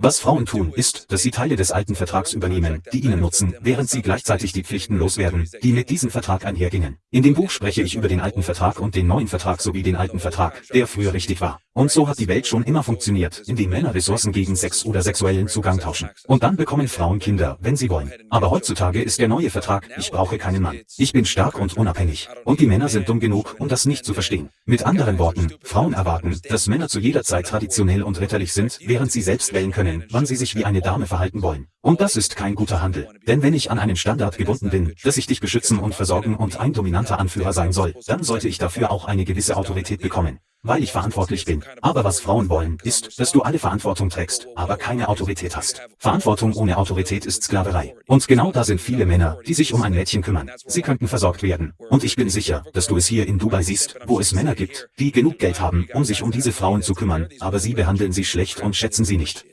Was Frauen tun, ist, dass sie Teile des alten Vertrags übernehmen, die ihnen nutzen, während sie gleichzeitig die Pflichten loswerden, die mit diesem Vertrag einhergingen. In dem Buch spreche ich über den alten Vertrag und den neuen Vertrag sowie den alten Vertrag, der früher richtig war. Und so hat die Welt schon immer funktioniert, indem Männer Ressourcen gegen Sex oder sexuellen Zugang tauschen. Und dann bekommen Frauen Kinder, wenn sie wollen. Aber heutzutage ist der neue Vertrag, ich brauche keinen Mann. Ich bin stark und unabhängig. Und die Männer sind dumm genug, um das nicht zu verstehen. Mit anderen Worten, Frauen erwarten, dass Männer zu jeder Zeit traditionell und ritterlich sind, während sie selbst wählen können, wann sie sich wie eine Dame verhalten wollen. Und das ist kein guter Handel. Denn wenn ich an einen Standard gebunden bin, dass ich dich beschützen und versorgen und ein dominanter Anführer sein soll, dann sollte ich dafür auch eine gewisse Autorität bekommen weil ich verantwortlich bin. Aber was Frauen wollen, ist, dass du alle Verantwortung trägst, aber keine Autorität hast. Verantwortung ohne Autorität ist Sklaverei. Und genau da sind viele Männer, die sich um ein Mädchen kümmern. Sie könnten versorgt werden. Und ich bin sicher, dass du es hier in Dubai siehst, wo es Männer gibt, die genug Geld haben, um sich um diese Frauen zu kümmern, aber sie behandeln sie schlecht und schätzen sie nicht.